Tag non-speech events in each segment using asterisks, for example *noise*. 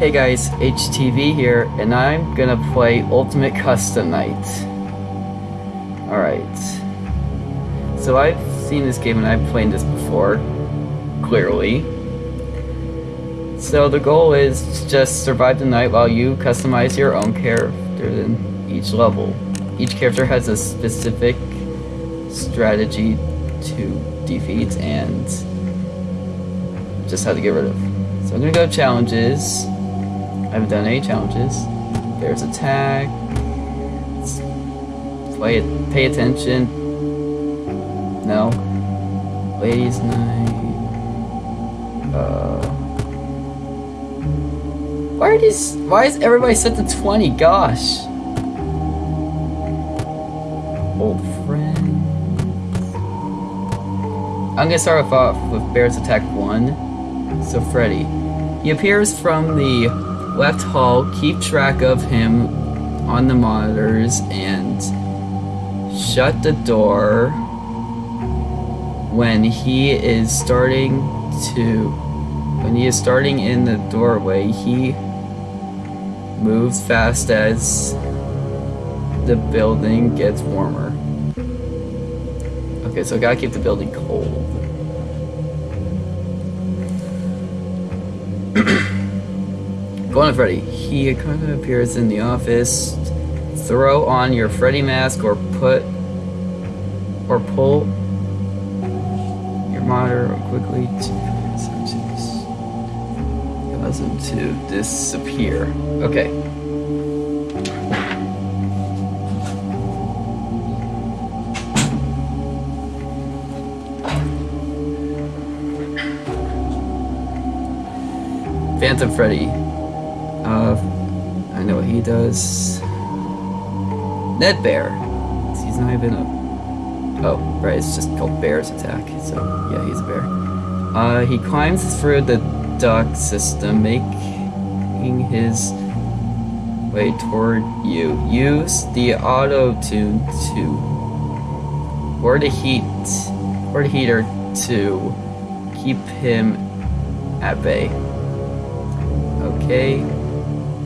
Hey guys, HTV here, and I'm gonna play Ultimate Custom Night. Alright. So I've seen this game and I've played this before, clearly. So the goal is to just survive the night while you customize your own character in each level. Each character has a specific strategy to defeat and just how to get rid of. So I'm gonna go challenges. I haven't done any challenges. There's attack. Play it. Pay attention. No. Ladies' night. Uh. Why are these? Why is everybody set to 20? Gosh. Old friend. I'm gonna start off with Bear's Attack 1. So Freddy. He appears from the left hall, keep track of him on the monitors, and shut the door when he is starting to when he is starting in the doorway. He moves fast as the building gets warmer. Okay so I gotta keep the building cold Go on, Freddy. He kind of appears in the office. Throw on your Freddy mask or put or pull your monitor quickly to cause him to disappear. Okay. Phantom Freddy. He does. Nedd Bear. He's not even a... Oh, right, it's just called Bear's Attack. So, yeah, he's a bear. Uh, he climbs through the duct system, making his way toward you. Use the auto-tune to... Or the heat... Or the heater to keep him at bay. Okay.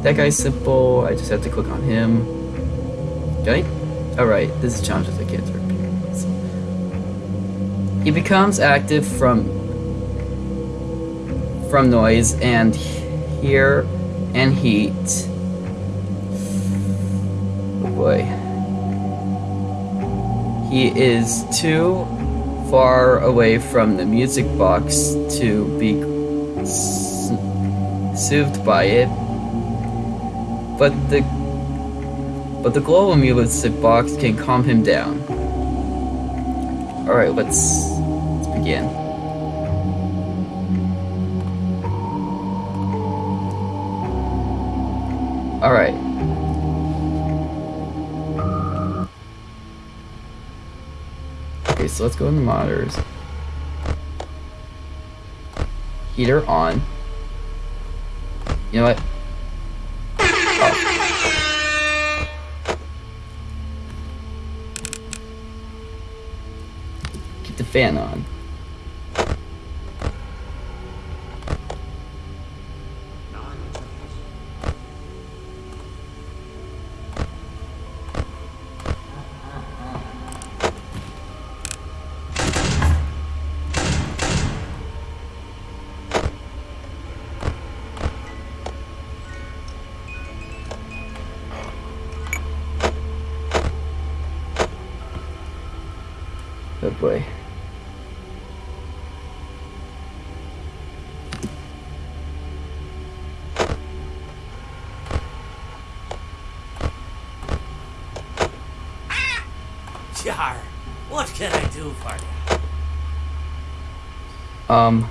That guy's simple. I just have to click on him. Okay? Alright, this is challenges I can't. So. He becomes active from from noise and here and heat. Oh boy. He is too far away from the music box to be soothed by it, but the but the global music box can calm him down. All right, let's let's begin. All right. Okay, so let's go in the monitors. Heater on. You know what? The fan on. Oh boy. Jar, what can I do for you? Um.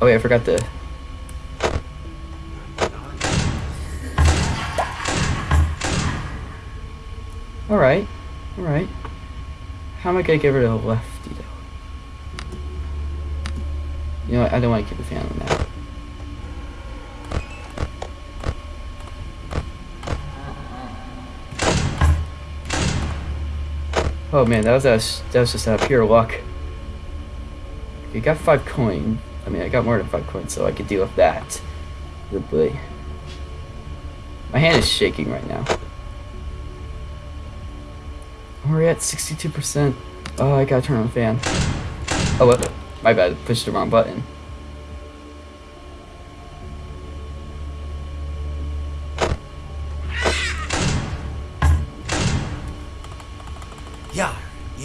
Oh wait, I forgot to. Alright, alright. How am I gonna get rid of the lefty though? You know what, I don't want to keep the fan on that. Oh man, that was a, that was just a pure luck. You got five coin, I mean, I got more than five coins, so I could deal with that. Boy. My hand is shaking right now. Oh, we're at 62%. Oh, I gotta turn on the fan. Oh, what? My bad. Pushed the wrong button.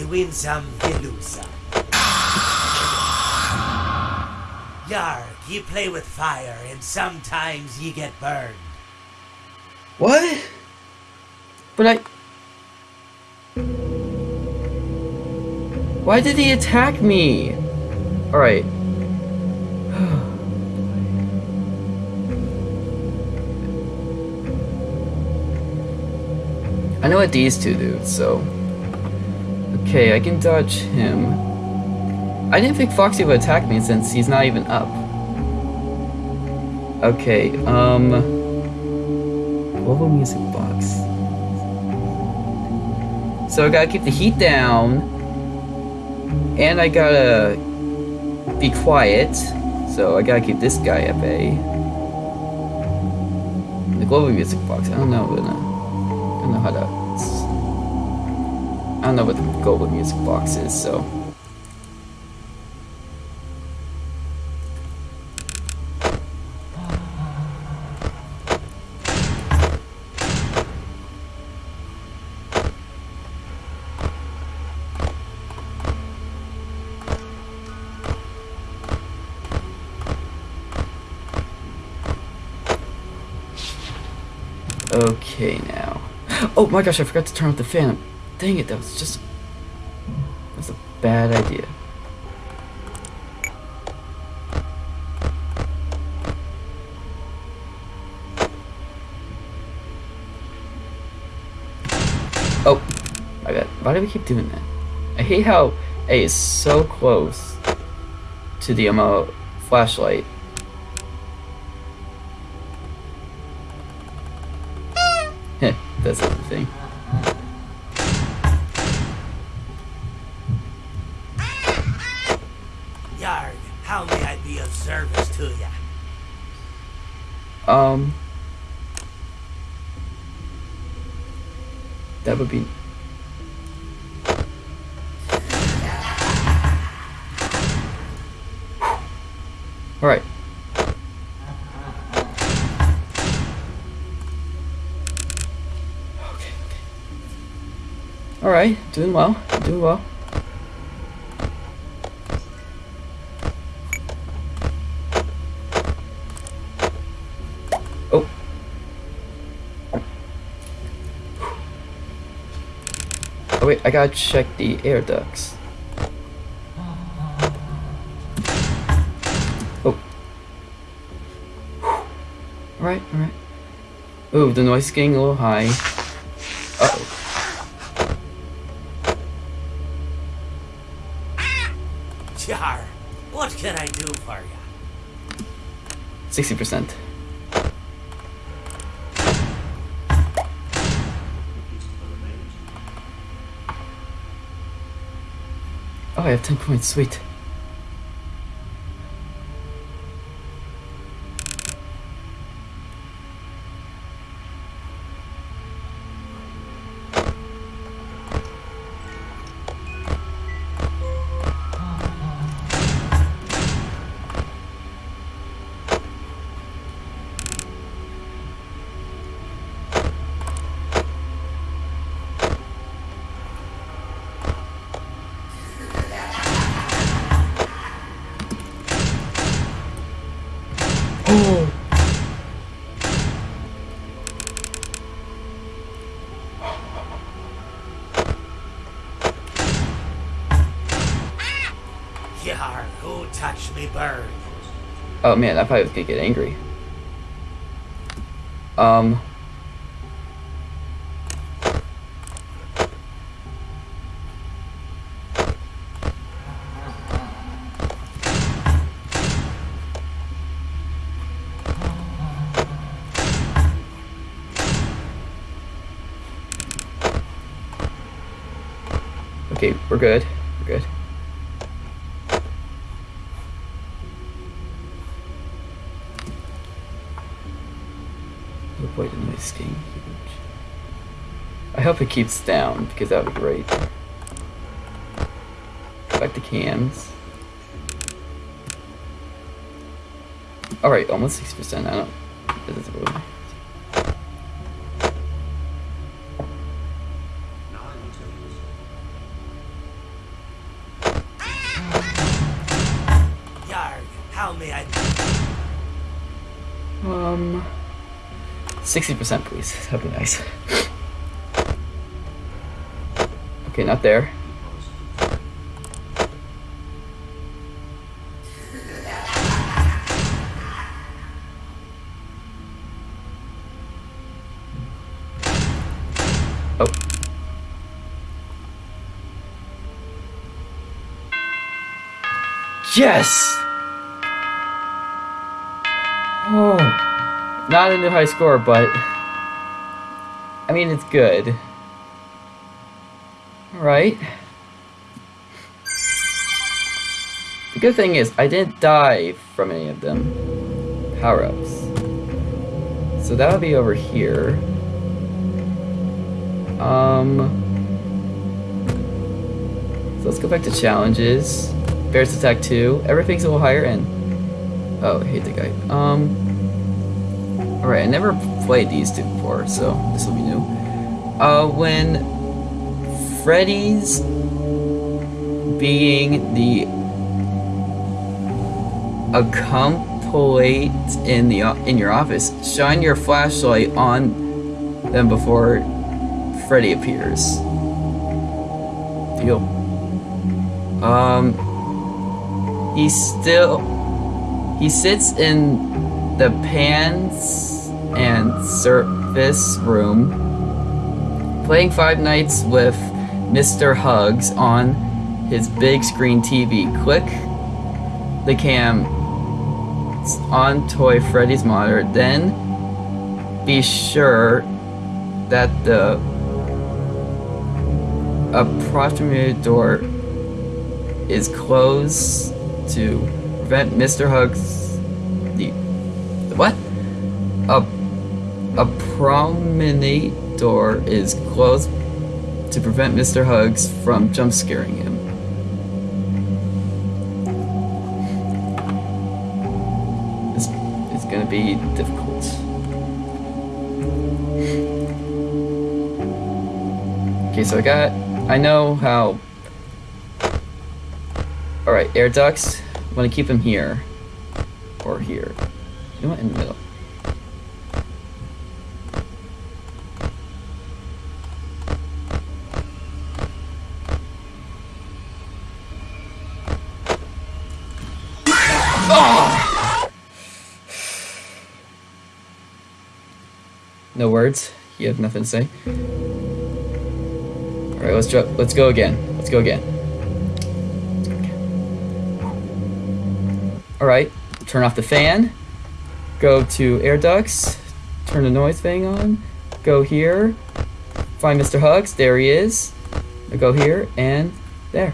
Win some, you lose some. Yar, you play with fire and sometimes you get burned. What? But I... Why did he attack me? Alright. *sighs* I know what these two do, so... Okay, I can dodge him. I didn't think Foxy would attack me since he's not even up. Okay, um... Global music box. So I gotta keep the heat down. And I gotta be quiet. So I gotta keep this guy at bay. The global music box, I don't know, I don't know how to. Don't know what the global music box is, so. Okay now. Oh my gosh, I forgot to turn off the fan. Dang it, that was just... That was a bad idea. Oh, I bad. Why do we keep doing that? I hate how A is so close to the um, flashlight. Heh, *laughs* that's the thing. Um, that would be. All right. Okay. Okay. All right. Doing well. Doing well. I gotta check the air ducts. Oh. Alright, alright. Ooh, the noise is getting a little high. Uh oh. Yar, what can I do for ya? 60%. I have 10 points, sweet. Oh man, I probably was gonna get angry. Um. Okay, we're good. We're good. The noise getting huge. I hope it keeps down because that would be great. Back to cams. Alright, almost 6%. I don't. Doesn't really. 60% please. That'd be nice. Okay, not there. Oh. Yes! Oh. Not a new high score, but I mean it's good. Alright. The good thing is I didn't die from any of them. Power-ups. So that would be over here. Um So let's go back to challenges. Bears attack 2. Everything's a little higher and Oh, I hate the guy. Um Alright, I never played these two before, so this will be new. Uh, when Freddy's being the accomplice in the in your office, shine your flashlight on them before Freddy appears. Deal. Um, he still he sits in the pans and service room playing Five Nights with Mr. Hugs on his big screen TV. Click the cam on Toy Freddy's monitor, then be sure that the approximate door is closed to prevent Mr. Hugs? A a promenade door is closed to prevent Mr. Hugs from jump scaring him. It's, is gonna be difficult. Okay, so I got I know how Alright, air ducts. I wanna keep them here. Or here. You know what, in the middle. No words. You have nothing to say. All right, let's let's go again. Let's go again. All right, turn off the fan. Go to air ducts. Turn the noise thing on. Go here. Find Mr. Hugs. There he is. Now go here and there.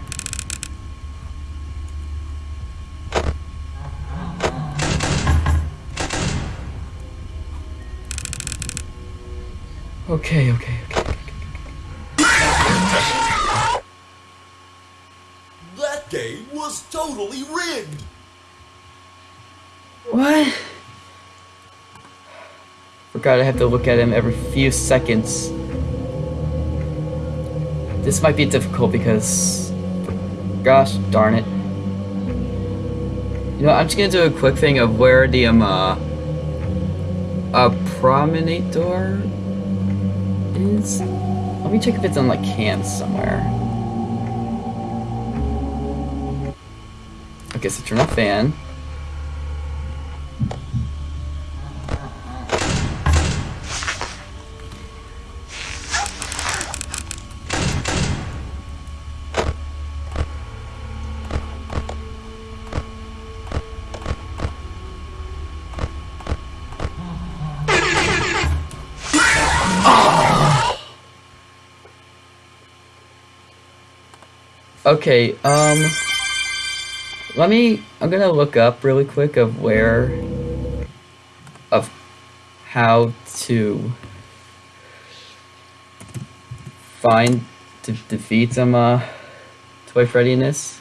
Okay, okay, okay. okay. That game was totally rigged! What? Forgot I have to look at him every few seconds. This might be difficult because... Gosh darn it. You know, I'm just gonna do a quick thing of where the, um, uh... A promenade door is? Let me check if it's on, like, cams somewhere. Okay, so turn off fan. Okay, um... Let me... I'm gonna look up really quick of where... Of how to find to defeat some uh, Toy Freddy in this.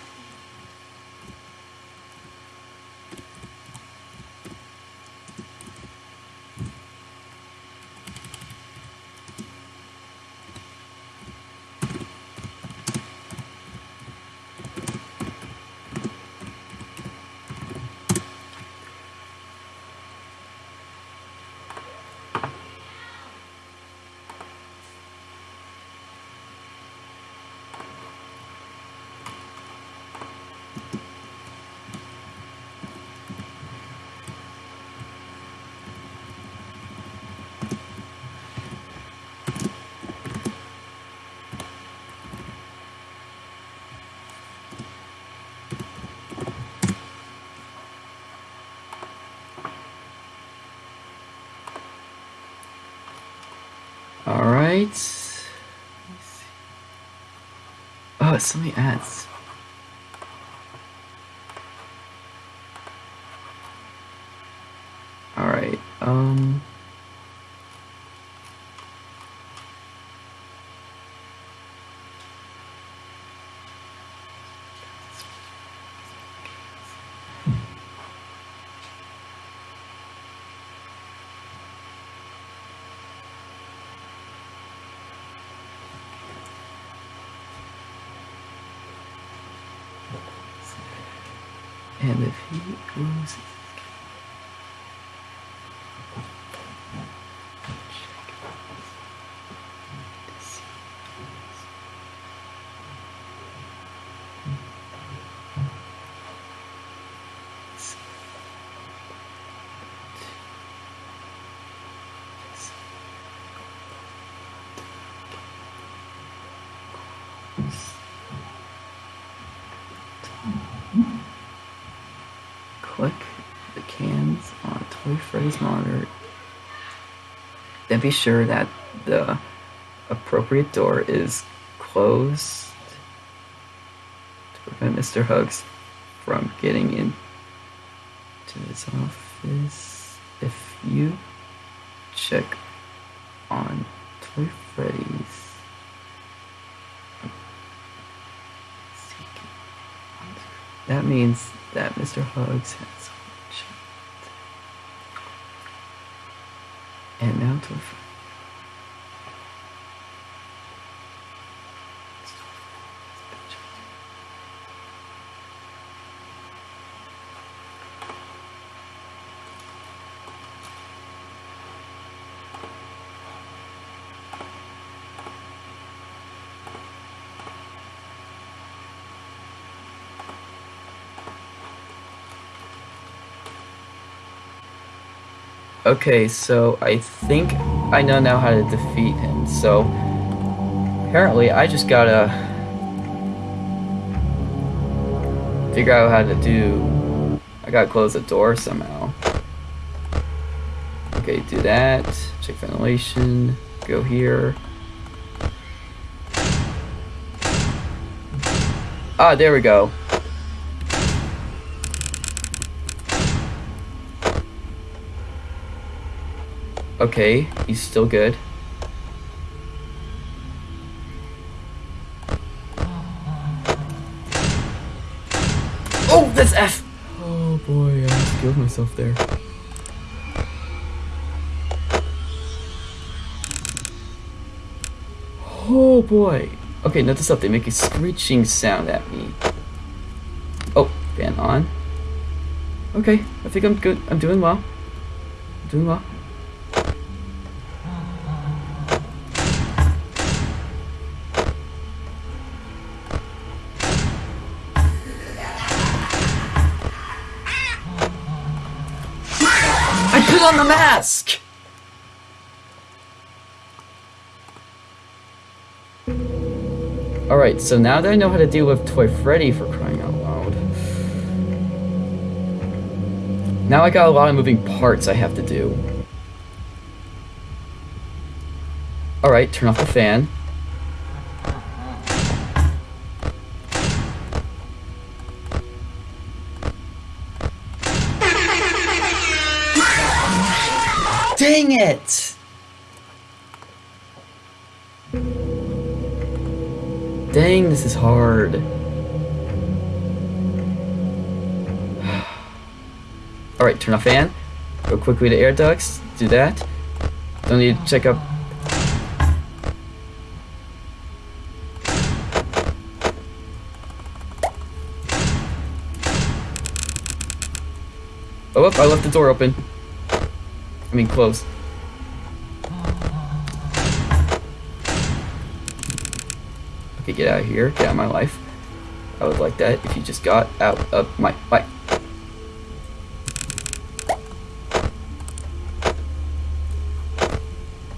All right. Oh, it's so many ads. All right. Um. And if he loses. Click the cams Freddy's monitor. Then be sure that the appropriate door is closed to prevent Mr. Hugs from getting in to his office. If you check on Toy Freddy's that means that Mr. Hugs has And out Toy Okay, so I think I know now how to defeat him. So apparently I just gotta figure out how to do. I gotta close the door somehow. Okay, do that. Check ventilation. Go here. Ah, there we go. Okay, he's still good. Oh, that's F! Oh boy, I almost killed myself there. Oh boy. Okay, notice up, they make a screeching sound at me. Oh, fan on. Okay, I think I'm good. I'm doing well. I'm doing well. On the mask! Alright, so now that I know how to deal with Toy Freddy for crying out loud. Now I got a lot of moving parts I have to do. Alright, turn off the fan. Dang it! Dang, this is hard. *sighs* Alright, turn off fan. Go quickly to air ducts. Do that. Don't need to check up. Oh, I left the door open. I mean, closed. Okay, get out of here. Get out of my life. I would like that if you just got out of my life.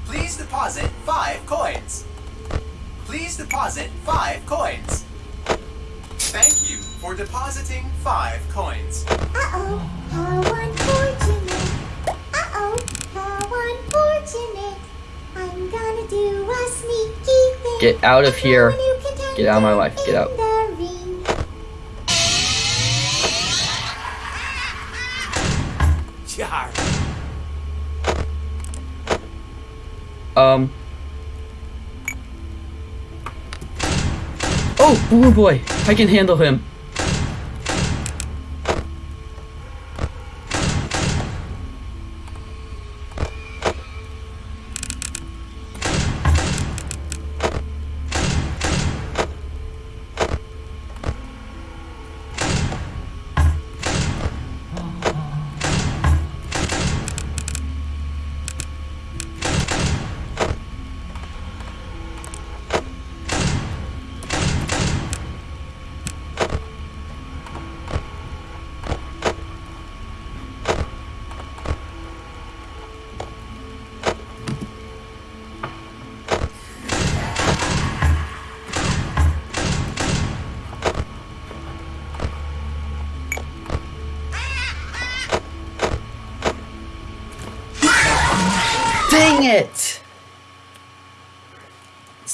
Please deposit five coins. Please deposit five coins. Thank you for depositing five coins. Uh-oh, how Get out of here. Throw a new contender Get out of my life. Get out. the ring. Yar. Um. Oh, Boy! I can handle him.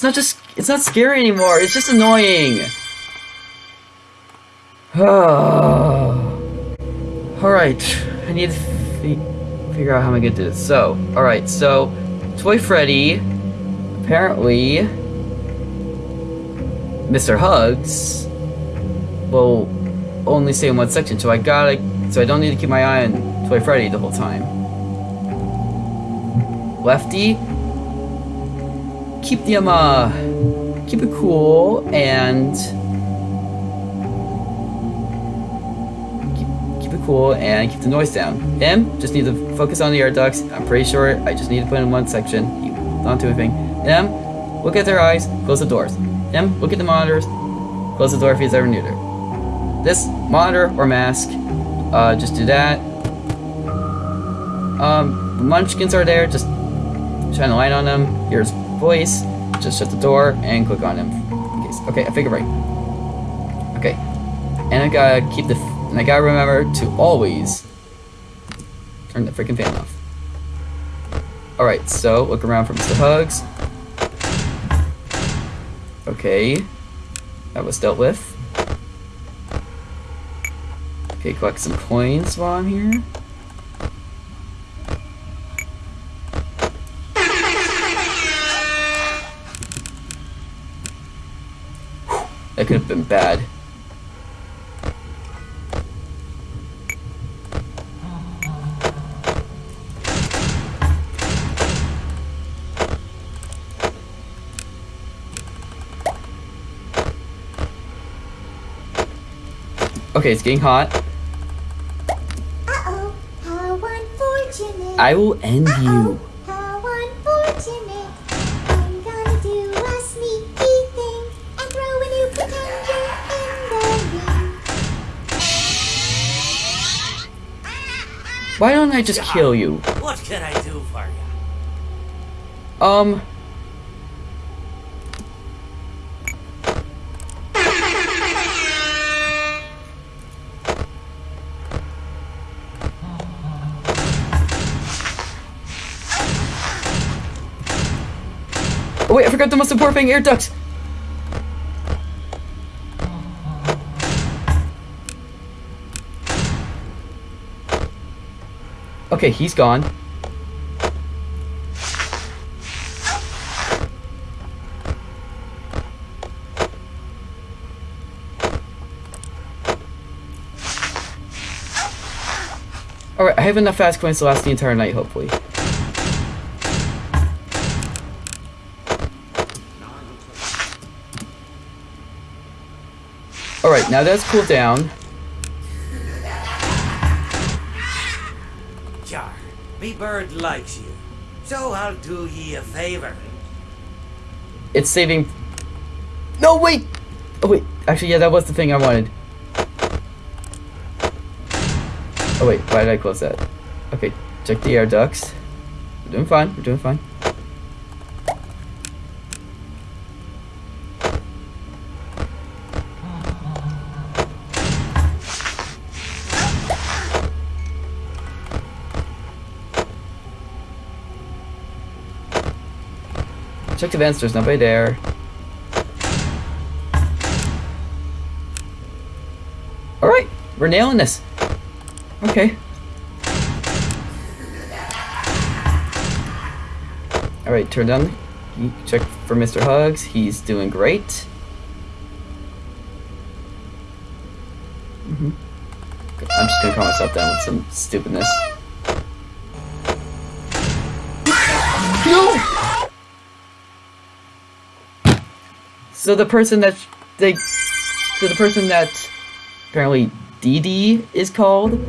Not just, it's not scary anymore, it's just annoying. *sighs* alright, I need to fi figure out how I'm gonna do this. So, alright, so, Toy Freddy, apparently, Mr. Hugs, will only stay in one section, so I gotta, so I don't need to keep my eye on Toy Freddy the whole time. Lefty, keep them uh keep it cool and keep, keep it cool and keep the noise down. Him, just need to focus on the air ducts. I'm pretty sure I just need to put in one section. He not do anything. Him, look at their eyes, close the doors. Him, look at the monitors, close the door if he's ever neutered. This monitor or mask, uh, just do that. Um, munchkins are there, just shine a light on them, hear his voice, just shut the door and click on him. Okay, I figured right. Okay, and I gotta keep the, and I gotta remember to always turn the freaking fan off. Alright, so look around for Mr. Hugs. Okay, that was dealt with. Okay, collect some coins while I'm here. That could have been bad. Okay, it's getting hot. Uh-oh, how unfortunate. I will end you. How unfortunate. I'm gonna do a sneaky thing and throw a new contender in the ring. Why don't I just kill you? What can I do for you? Um. Oh wait, I forgot the most important thing, air ducts. Okay, he's gone. Alright, I have enough Faz-Coins to last the entire night, hopefully. Now that's cooled down. Jar, me bird likes you, so I'll do ye a favor. It's saving... No, wait! Oh, wait. Actually, yeah, that was the thing I wanted. Oh, wait. Why did I close that? Okay, check the air ducts. We're doing fine. We're doing fine. The vents, there's nobody there. Alright, we're nailing this. Okay. Alright, turn down. Check for Mr. Hugs. He's doing great. hmm I'm just gonna calm myself down with some stupidness. So the person that they, so the person that apparently DD is called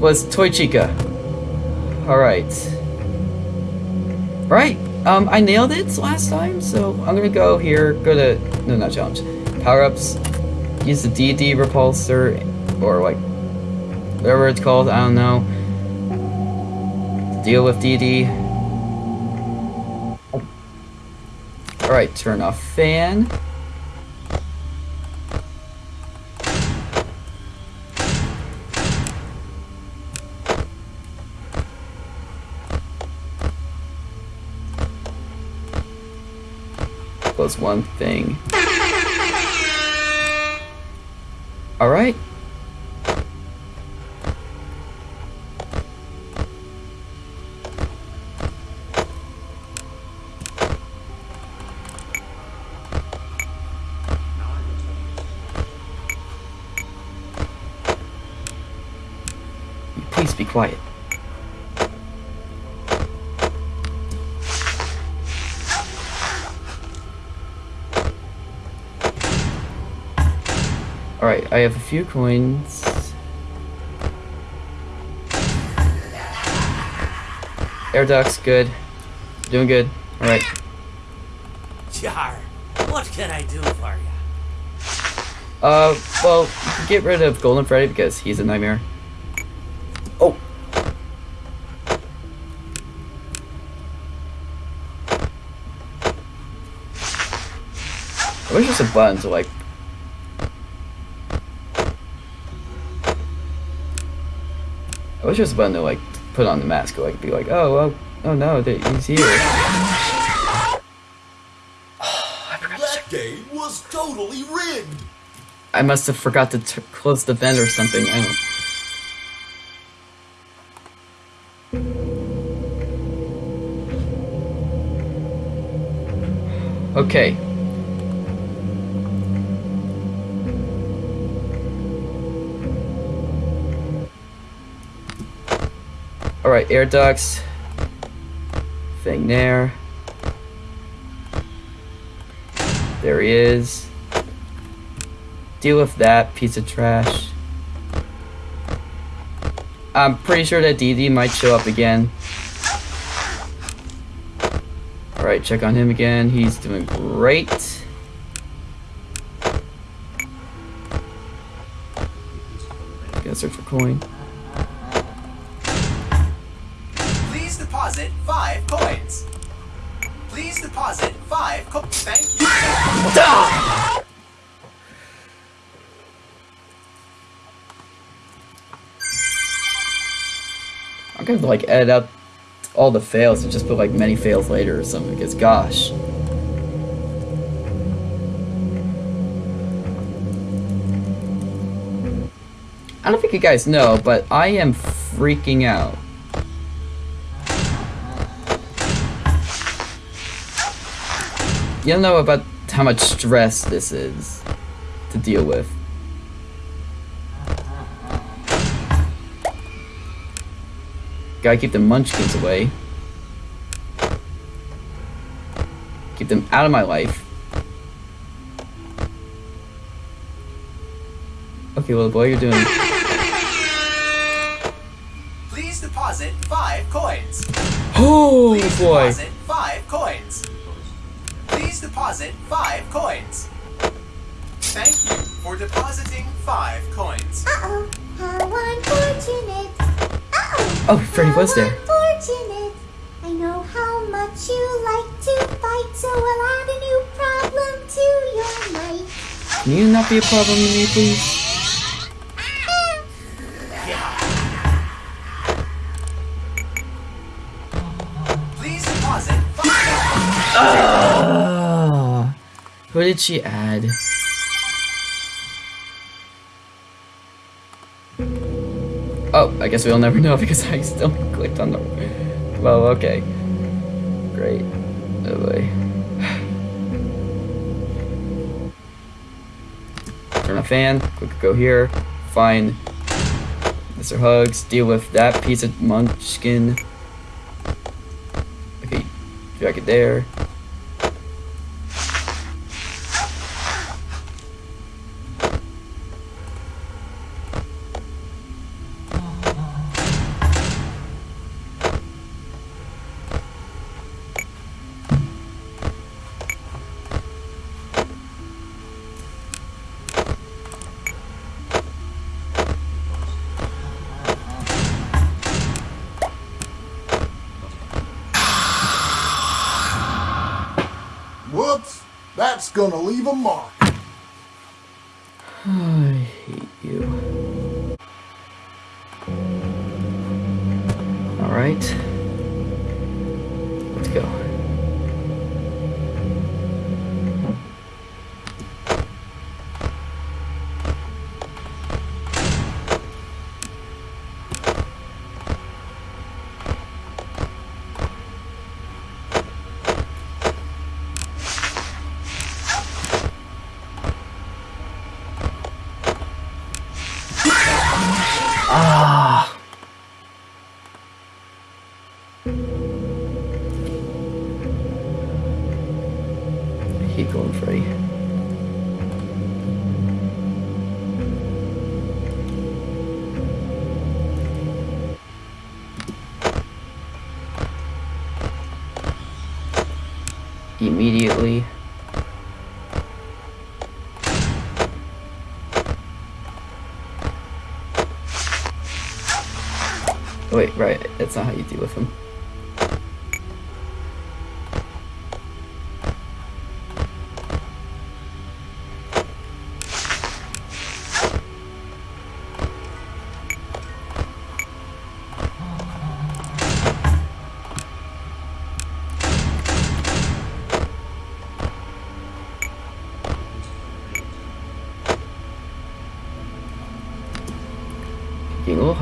was Toy Chica. All right. All right. Um, I nailed it last time, so I'm gonna go here. Go to no, not challenge. Power ups. Use the DD repulsor, or like whatever it's called. I don't know. Deal with DD. Alright, turn off fan. Close one thing. Alright. Please be quiet. Alright, I have a few coins. Air ducts, good. Doing good. Alright. Jar, what can I do for you? Uh, well, get rid of Golden Freddy because he's a nightmare. Wish there's a button to like. I wish there's a button to like put on the mask, like be like, oh, well, oh no, he's here. *sighs* That game was totally rigged. I must have forgot to close the vent or something. I don't. *sighs* Okay. Alright, air ducts. Thing there. There he is. Deal with that piece of trash. I'm pretty sure that DD might show up again. Alright, check on him again. He's doing great. Gotta search for coin. Thank you. I'm gonna like edit out all the fails and just put like many fails later or something because gosh. I don't think you guys know, but I am freaking out. You don't know about how much stress this is to deal with. Gotta keep the munchkins away. Keep them out of my life. Okay, little boy, you're doing. Please deposit five coins. Oh Please boy! deposit five coins. Please deposit five coins. Thank you for depositing five coins. Uh-oh, how unfortunate. Uh-oh. Oh, Freddy how was there. Unfortunate. I know how much you like to fight, so I'll add a new problem to your night. Can you not be a problem to me, please? Please who did she add? Oh, I guess we'll never know because *laughs* I still clicked on the. Well, okay. Great. Oh boy. *sighs* Turn a fan. Quick, go here. Find Mr. Hugs. Deal with that piece of munchkin. Okay, drag it there. That's gonna leave a mark. Immediately. Oh, wait, right. That's not how you deal with him.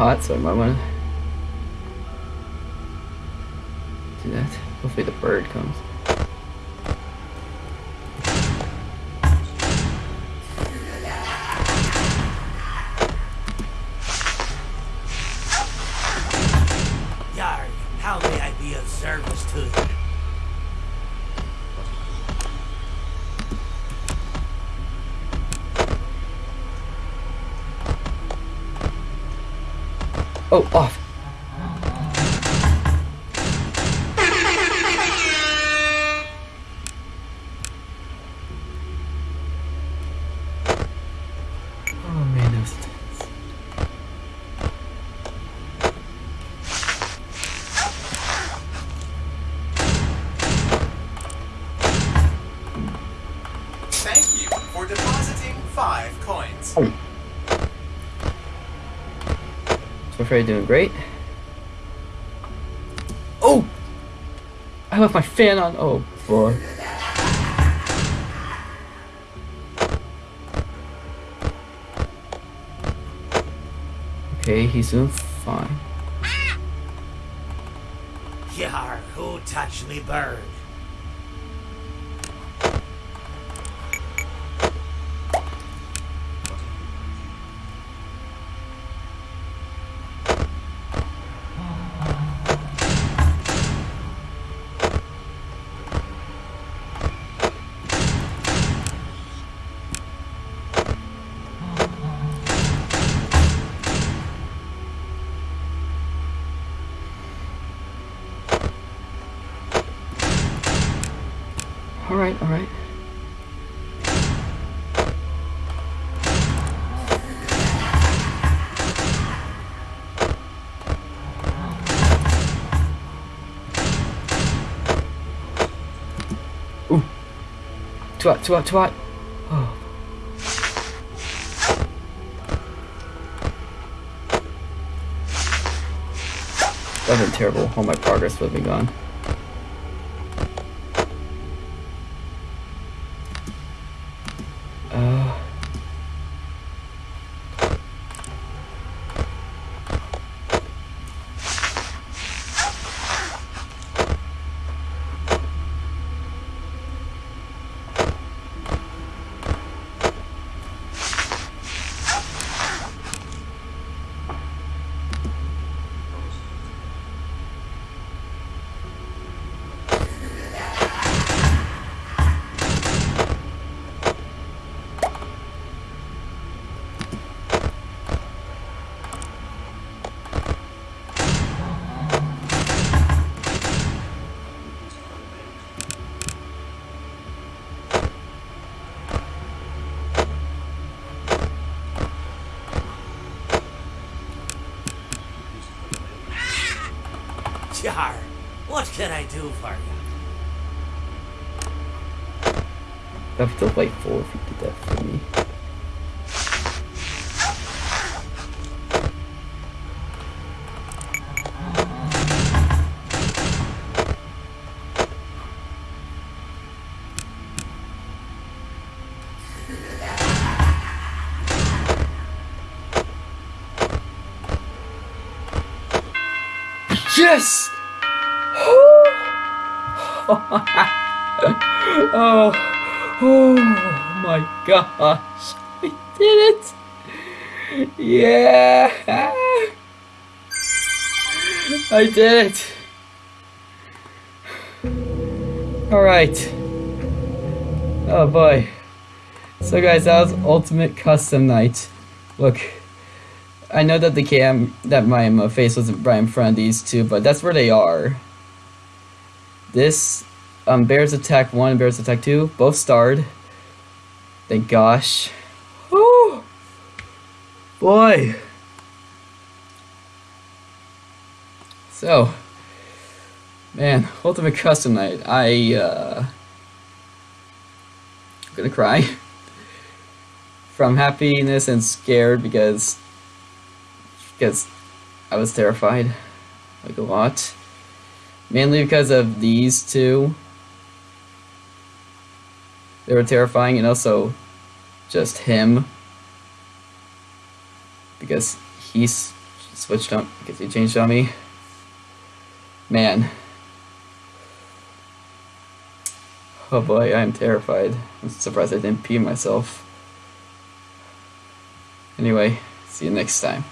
Hot, so I might want to do that. Hopefully the bird comes. Oh, off. Freddy doing great. Oh! I left my fan on. Oh boy. Okay, he's doing fine. Yar, who touched me bird? Alright, alright. Ooh. Too hot, too. Oh. That have terrible. All my progress would been gone. Uh, Jar, what can I do for you? that'd be delightful if you did that for me. Yes! *laughs* oh, oh my gosh. I did it! Yeah! I did it! Alright. Oh boy. So guys, that was Ultimate Custom Night. Look, I know that the cam, that my face wasn't right in front of these two, but that's where they are. This, um, Bears Attack 1 and Bears Attack 2, both starred. Thank gosh. Woo! Boy. So, man, Ultimate Custom Night. I, uh, I'm gonna cry. From happiness and scared because because I was terrified, like a lot. Mainly because of these two. They were terrifying, and also just him. Because he switched on, because he changed on me. Man. Oh boy, I am terrified. I'm surprised I didn't pee myself. Anyway, see you next time.